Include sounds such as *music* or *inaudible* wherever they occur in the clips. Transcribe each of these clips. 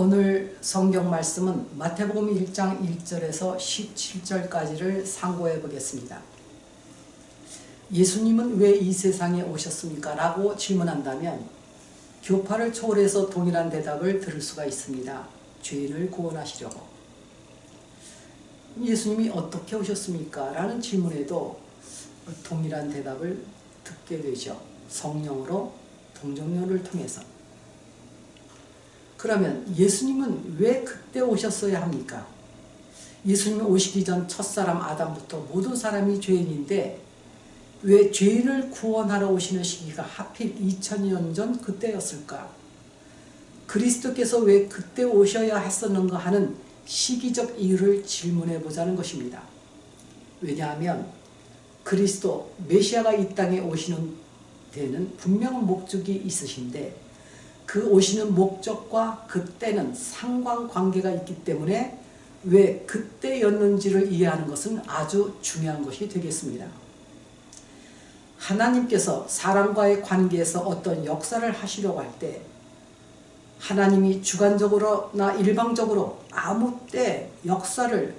오늘 성경 말씀은 마태복음 1장 1절에서 17절까지를 상고해 보겠습니다. 예수님은 왜 이 세상에 오셨습니까? 라고 질문한다면 교파를 초월해서 동일한 대답을 들을 수가 있습니다. 죄인을 구원하시려고. 예수님이 어떻게 오셨습니까? 라는 질문에도 동일한 대답을 듣게 되죠. 성령으로 동정녀를 통해서. 그러면 예수님은 왜 그때 오셨어야 합니까? 예수님 오시기 전 첫사람 아담부터 모든 사람이 죄인인데 왜 죄인을 구원하러 오시는 시기가 하필 2000년 전 그때였을까? 그리스도께서 왜 그때 오셔야 했었는가 하는 시기적 이유를 질문해 보자는 것입니다. 왜냐하면 그리스도 메시아가 이 땅에 오시는 데는 분명한 목적이 있으신데 그 오시는 목적과 그때는 상관관계가 있기 때문에 왜 그때였는지를 이해하는 것은 아주 중요한 것이 되겠습니다. 하나님께서 사람과의 관계에서 어떤 역사를 하시려고 할 때 하나님이 주관적으로나 일방적으로 아무 때 역사를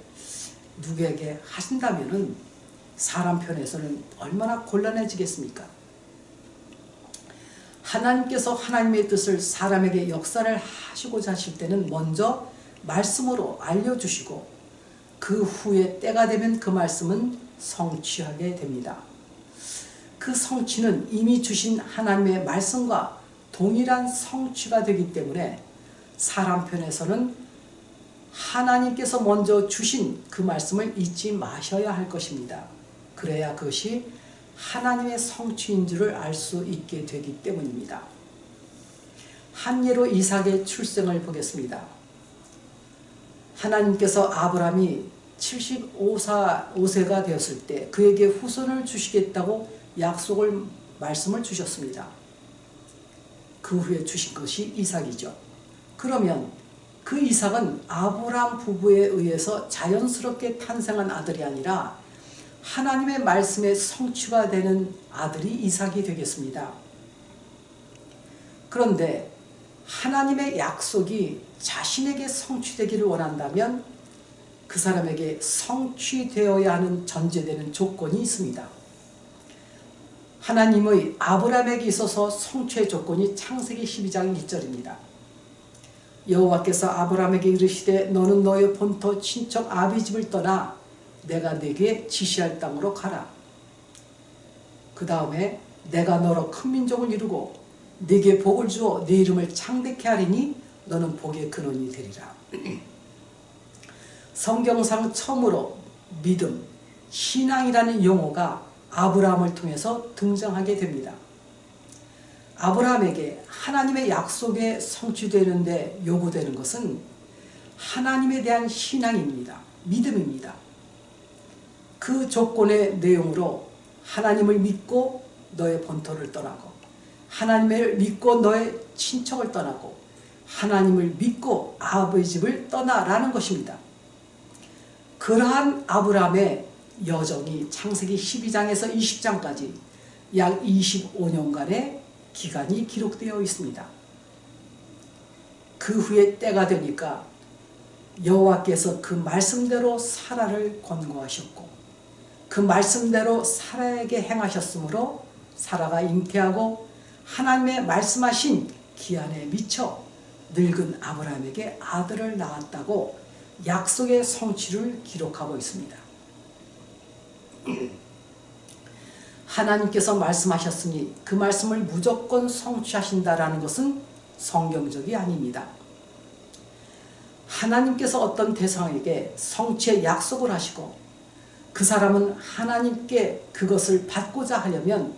누구에게 하신다면 사람 편에서는 얼마나 곤란해지겠습니까? 하나님께서 하나님의 뜻을 사람에게 역사를 하시고자 하실 때는 먼저 말씀으로 알려주시고 그 후에 때가 되면 그 말씀은 성취하게 됩니다. 그 성취는 이미 주신 하나님의 말씀과 동일한 성취가 되기 때문에 사람 편에서는 하나님께서 먼저 주신 그 말씀을 잊지 마셔야 할 것입니다. 그래야 그것이 하나님의 성취인 줄을 알 수 있게 되기 때문입니다. 한 예로 이삭의 출생을 보겠습니다. 하나님께서 아브라함이 75세가 되었을 때 그에게 후손을 주시겠다고 약속을 말씀을 주셨습니다. 그 후에 주신 것이 이삭이죠. 그러면 그 이삭은 아브라함 부부에 의해서 자연스럽게 탄생한 아들이 아니라 하나님의 말씀의 성취가 되는 아들이 이삭이 되겠습니다. 그런데 하나님의 약속이 자신에게 성취되기를 원한다면 그 사람에게 성취되어야 하는 전제되는 조건이 있습니다. 하나님의 아브라함에게 있어서 성취의 조건이 창세기 12장 1절입니다. 여호와께서 아브라함에게 이르시되 너는 너의 본토 친척 아비 집을 떠나 내가 네게 지시할 땅으로 가라. 그 다음에 내가 너로 큰 민족을 이루고 네게 복을 주어 네 이름을 창대케 하리니 너는 복의 근원이 되리라. *clears throat* 성경상 처음으로 믿음, 신앙이라는 용어가 아브라함을 통해서 등장하게 됩니다. 아브라함에게 하나님의 약속에 성취되는데 요구되는 것은 하나님에 대한 신앙입니다. 믿음입니다. 그 조건의 내용으로 하나님을 믿고 너의 본토를 떠나고 하나님을 믿고 너의 친척을 떠나고 하나님을 믿고 아버지 집을 떠나라는 것입니다. 그러한 아브라함의 여정이 창세기 12장에서 20장까지 약 25년간의 기간이 기록되어 있습니다. 그 후에 때가 되니까 여호와께서 그 말씀대로 사라를 권고하셨고 그 말씀대로 사라에게 행하셨으므로 사라가 잉태하고 하나님의 말씀하신 기한에 미쳐 늙은 아브라함에게 아들을 낳았다고 약속의 성취를 기록하고 있습니다. *clears throat* 하나님께서 말씀하셨으니 그 말씀을 무조건 성취하신다라는 것은 성경적이 아닙니다. 하나님께서 어떤 대상에게 성취의 약속을 하시고 그 사람은 하나님께 그것을 받고자 하려면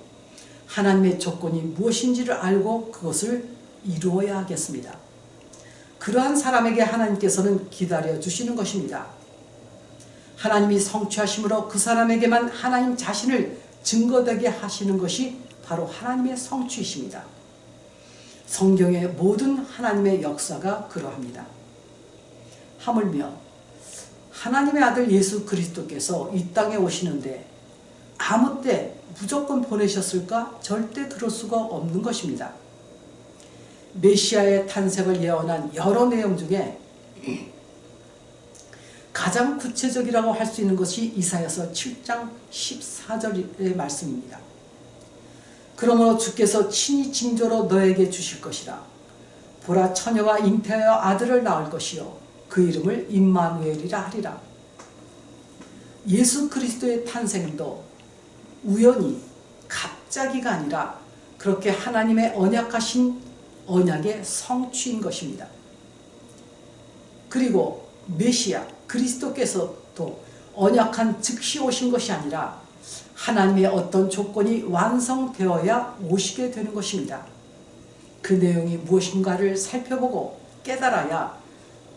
하나님의 조건이 무엇인지를 알고 그것을 이루어야 하겠습니다. 그러한 사람에게 하나님께서는 기다려 주시는 것입니다. 하나님이 성취하심으로 그 사람에게만 하나님 자신을 증거되게 하시는 것이 바로 하나님의 성취이십니다. 성경의 모든 하나님의 역사가 그러합니다. 하물며 하나님의 아들 예수 그리스도께서 이 땅에 오시는데 아무 때 무조건 보내셨을까? 절대 그럴 수가 없는 것입니다. 메시아의 탄생을 예언한 여러 내용 중에 가장 구체적이라고 할 수 있는 것이 이사야서 7장 14절의 말씀입니다. 그러므로 주께서 친히 징조로 너에게 주실 것이라. 보라 처녀가 잉태하여 아들을 낳을 것이요 그 이름을 임마누엘이라 하리라. 예수 그리스도의 탄생도 우연히 갑자기가 아니라 그렇게 하나님의 언약하신 언약의 성취인 것입니다. 그리고 메시아 그리스도께서도 언약한 즉시 오신 것이 아니라 하나님의 어떤 조건이 완성되어야 오시게 되는 것입니다. 그 내용이 무엇인가를 살펴보고 깨달아야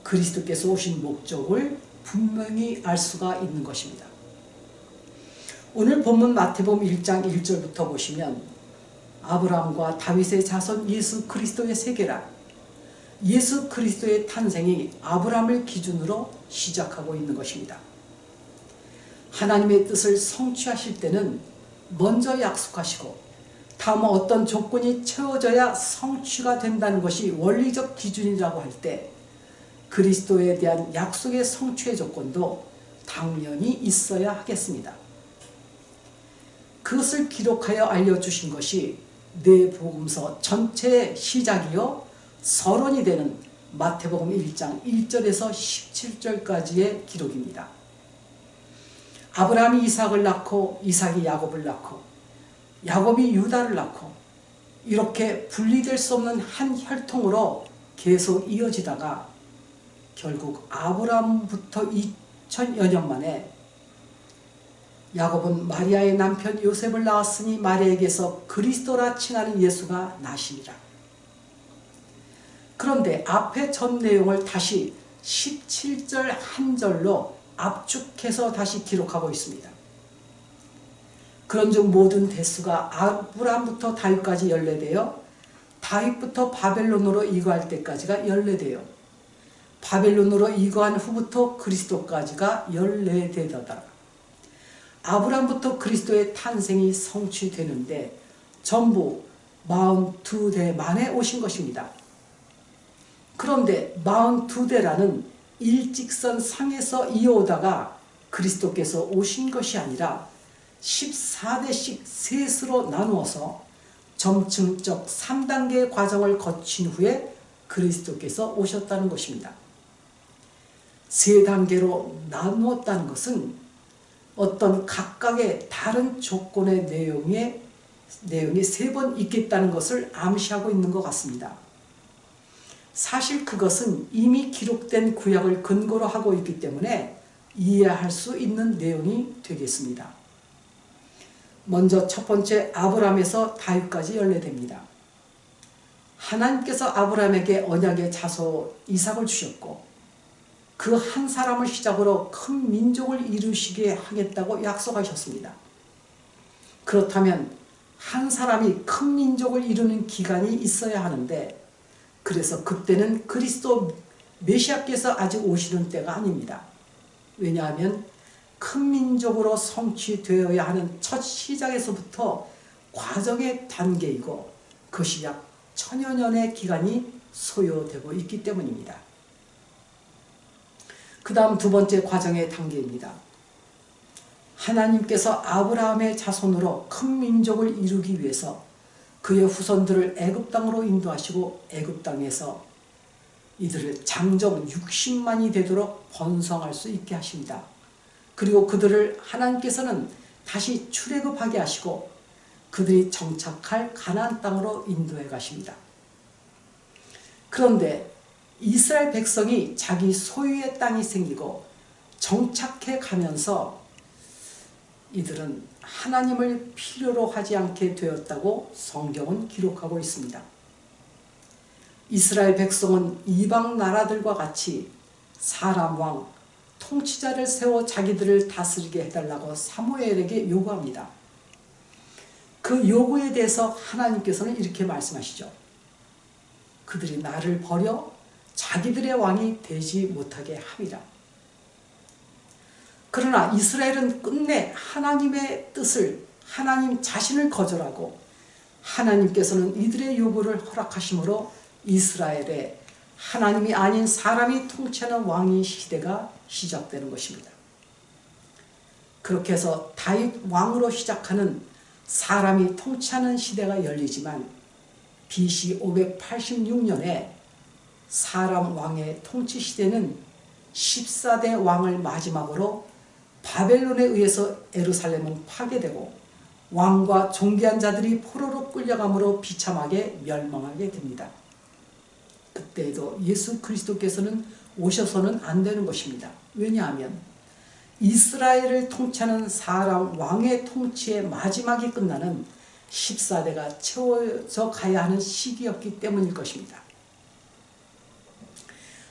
그리스도께서 오신 목적을 분명히 알 수가 있는 것입니다. 오늘 본문 마태복음 1장 1절부터 보시면 아브라함과 다윗의 자손 예수 그리스도의 세계라 예수 그리스도의 탄생이 아브라함을 기준으로 시작하고 있는 것입니다. 하나님의 뜻을 성취하실 때는 먼저 약속하시고 다음 어떤 조건이 채워져야 성취가 된다는 것이 원리적 기준이라고 할 때 그리스도에 대한 약속의 성취의 조건도 당연히 있어야 하겠습니다. 그것을 기록하여 알려주신 것이 내 복음서 전체의 시작이요 서론이 되는 마태복음 1장 1절에서 17절까지의 기록입니다. 아브라함이 이삭을 낳고 이삭이 야곱을 낳고 야곱이 유다를 낳고 이렇게 분리될 수 없는 한 혈통으로 계속 이어지다가 결국 아브라함부터 2000여 년 만에 야곱은 마리아의 남편 요셉을 낳았으니 마리아에게서 그리스도라 칭하는 예수가 나시니라. 그런데 앞의 전 내용을 다시 17절 한 절로 압축해서 다시 기록하고 있습니다. 그런즉 모든 대수가 아브라함부터 다윗까지 연례되어 다윗부터 바벨론으로 이거할 때까지가 연례되어 바벨론으로 이거한 후부터 그리스도까지가 연례되더라. 아브라함부터 그리스도의 탄생이 성취되는데 전부 42대 만에 오신 것입니다. 그런데 42대라는 일직선 상에서 이어오다가 그리스도께서 오신 것이 아니라 14대씩 셋으로 나누어서 점층적 3단계의 과정을 거친 후에 그리스도께서 오셨다는 것입니다. 세 단계로 나누었다는 것은 어떤 각각의 다른 조건의 내용에, 내용이 세 번 있겠다는 것을 암시하고 있는 것 같습니다. 사실 그것은 이미 기록된 구약을 근거로 하고 있기 때문에 이해할 수 있는 내용이 되겠습니다. 먼저 첫 번째 아브라함에서 다윗까지 연례됩니다. 하나님께서 아브라함에게 언약의 자손 이삭을 주셨고 그 한 사람을 시작으로 큰 민족을 이루시게 하겠다고 약속하셨습니다. 그렇다면 한 사람이 큰 민족을 이루는 기간이 있어야 하는데 그래서 그때는 그리스도 메시아께서 아직 오시는 때가 아닙니다. 왜냐하면 큰 민족으로 성취되어야 하는 첫 시작에서부터 과정의 단계이고 그것이 약 천여 년의 기간이 소요되고 있기 때문입니다. 그 다음 두 번째 과정의 단계입니다. 하나님께서 아브라함의 자손으로 큰 민족을 이루기 위해서 그의 후손들을 애굽 땅으로 인도하시고 애굽 땅에서 이들을 장정 60만이 되도록 번성할 수 있게 하십니다. 그리고 그들을 하나님께서는 다시 출애굽하게 하시고 그들이 정착할 가나안 땅으로 인도해 가십니다. 그런데 이스라엘 백성이 자기 소유의 땅이 생기고 정착해 가면서 이들은 하나님을 필요로 하지 않게 되었다고 성경은 기록하고 있습니다. 이스라엘 백성은 이방 나라들과 같이 사람 왕, 통치자를 세워 자기들을 다스리게 해달라고 사무엘에게 요구합니다. 그 요구에 대해서 하나님께서는 이렇게 말씀하시죠. 그들이 나를 버려 자기들의 왕이 되지 못하게 함이라. 그러나 이스라엘은 끝내 하나님의 뜻을 하나님 자신을 거절하고 하나님께서는 이들의 요구를 허락하심으로 이스라엘에 하나님이 아닌 사람이 통치하는 왕의 시대가 시작되는 것입니다. 그렇게 해서 다윗 왕으로 시작하는 사람이 통치하는 시대가 열리지만 BC 586년에 사람 왕의 통치 시대는 14대 왕을 마지막으로 바벨론에 의해서 에루살렘은 파괴되고 왕과 존귀한 자들이 포로로 끌려감으로 비참하게 멸망하게 됩니다. 그때에도 예수 그리스도께서는 오셔서는 안 되는 것입니다. 왜냐하면 이스라엘을 통치하는 사람 왕의 통치의 마지막이 끝나는 14대가 채워져 가야 하는 시기였기 때문일 것입니다.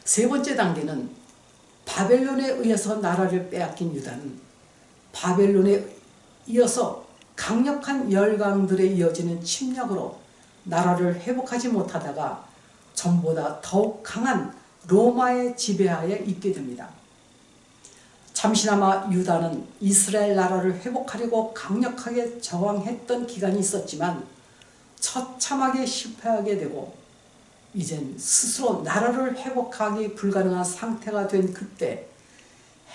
세 번째 단계는 바벨론에 의해서 나라를 빼앗긴 유다는 바벨론에 이어서 강력한 열강들에 이어지는 침략으로 나라를 회복하지 못하다가 전보다 더욱 강한 로마의 지배하에 있게 됩니다. 잠시나마 유다는 이스라엘 나라를 회복하려고 강력하게 저항했던 기간이 있었지만 처참하게 실패하게 되고 이젠 스스로 나라를 회복하기 불가능한 상태가 된 그때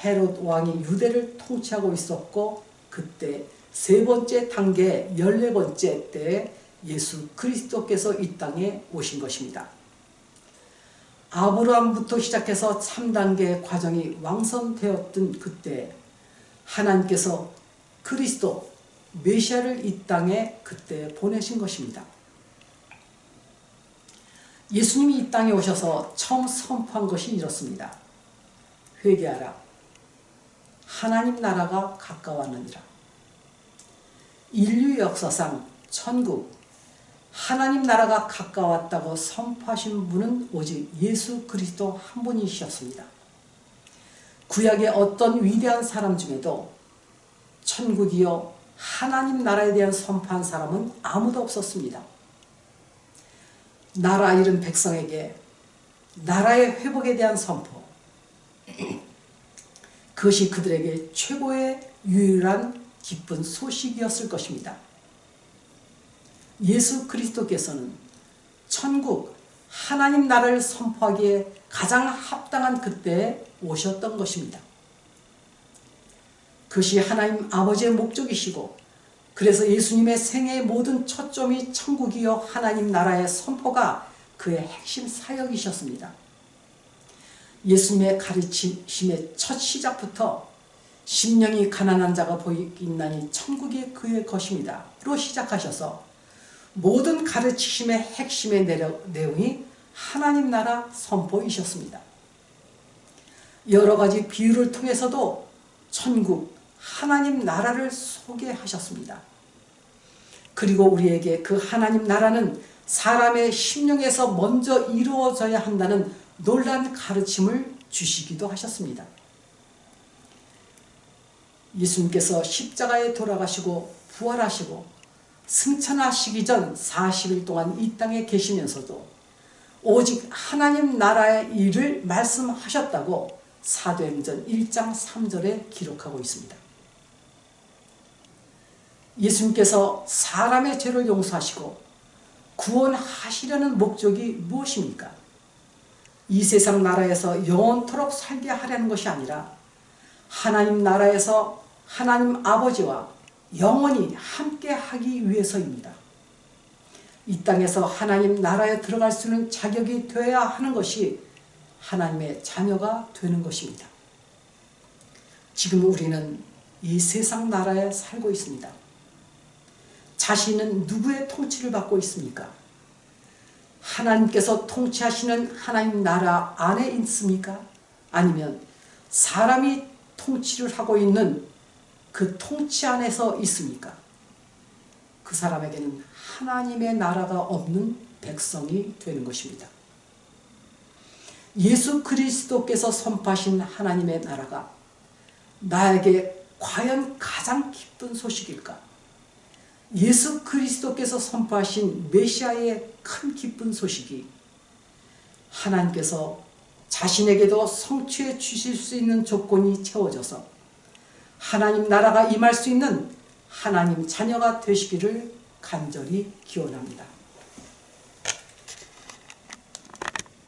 헤롯 왕이 유대를 통치하고 있었고 그때 세 번째 단계 열네 번째 때에 예수 그리스도께서 이 땅에 오신 것입니다. 아브라함부터 시작해서 3단계 과정이 왕성되었던 그때 하나님께서 그리스도 메시아를 이 땅에 그때 보내신 것입니다. 예수님이 이 땅에 오셔서 처음 선포한 것이 이렇습니다. 회개하라. 하나님 나라가 가까웠느니라. 인류 역사상 천국, 하나님 나라가 가까웠다고 선포하신 분은 오직 예수 그리스도 한 분이셨습니다. 구약의 어떤 위대한 사람 중에도 천국이요 하나님 나라에 대한 선포한 사람은 아무도 없었습니다. 나라 잃은 백성에게 나라의 회복에 대한 선포 그것이 그들에게 최고의 유일한 기쁜 소식이었을 것입니다. 예수 그리스도께서는 천국 하나님 나라를 선포하기에 가장 합당한 그때에 오셨던 것입니다. 그것이 하나님 아버지의 목적이시고 그래서 예수님의 생애의 모든 초점이 천국이요 하나님 나라의 선포가 그의 핵심 사역이셨습니다. 예수님의 가르치심의 첫 시작부터 심령이 가난한 자가 보이나니 천국이 그의 것입니다. 로 시작하셔서 모든 가르치심의 핵심의 내용이 하나님 나라 선포이셨습니다. 여러 가지 비유를 통해서도 천국, 하나님 나라를 소개하셨습니다. 그리고 우리에게 그 하나님 나라는 사람의 심령에서 먼저 이루어져야 한다는 놀란 가르침을 주시기도 하셨습니다. 예수님께서 십자가에 돌아가시고 부활하시고 승천하시기 전 40일 동안 이 땅에 계시면서도 오직 하나님 나라의 일을 말씀하셨다고 사도행전 1장 3절에 기록하고 있습니다. 예수님께서 사람의 죄를 용서하시고 구원하시려는 목적이 무엇입니까? 이 세상 나라에서 영원토록 살게 하려는 것이 아니라 하나님 나라에서 하나님 아버지와 영원히 함께 하기 위해서입니다. 이 땅에서 하나님 나라에 들어갈 수 있는 자격이 되어야 하는 것이 하나님의 자녀가 되는 것입니다. 지금 우리는 이 세상 나라에 살고 있습니다. 자신은 누구의 통치를 받고 있습니까? 하나님께서 통치하시는 하나님 나라 안에 있습니까? 아니면 사람이 통치를 하고 있는 그 통치 안에서 있습니까? 그 사람에게는 하나님의 나라가 없는 백성이 되는 것입니다. 예수 그리스도께서 선포하신 하나님의 나라가 나에게 과연 가장 기쁜 소식일까? 예수 그리스도께서 선포하신 메시아의 큰 기쁜 소식이 하나님께서 자신에게도 성취해 주실 수 있는 조건이 채워져서 하나님 나라가 임할 수 있는 하나님 자녀가 되시기를 간절히 기원합니다.